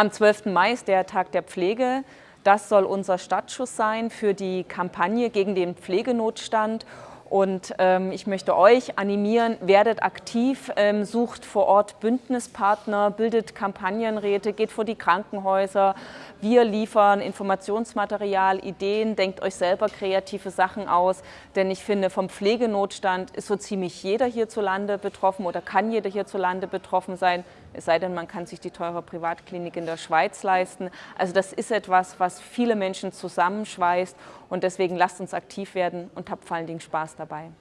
Am 12. Mai ist der Tag der Pflege. Das soll unser Startschuss sein für die Kampagne gegen den Pflegenotstand. Und ähm, ich möchte euch animieren, werdet aktiv, ähm, sucht vor Ort Bündnispartner, bildet Kampagnenräte, geht vor die Krankenhäuser. Wir liefern Informationsmaterial, Ideen, denkt euch selber kreative Sachen aus. Denn ich finde, vom Pflegenotstand ist so ziemlich jeder hierzulande betroffen oder kann jeder hierzulande betroffen sein. Es sei denn, man kann sich die teure Privatklinik in der Schweiz leisten. Also das ist etwas, was viele Menschen zusammenschweißt. Und deswegen lasst uns aktiv werden und habt vor allen Dingen Spaß dabei.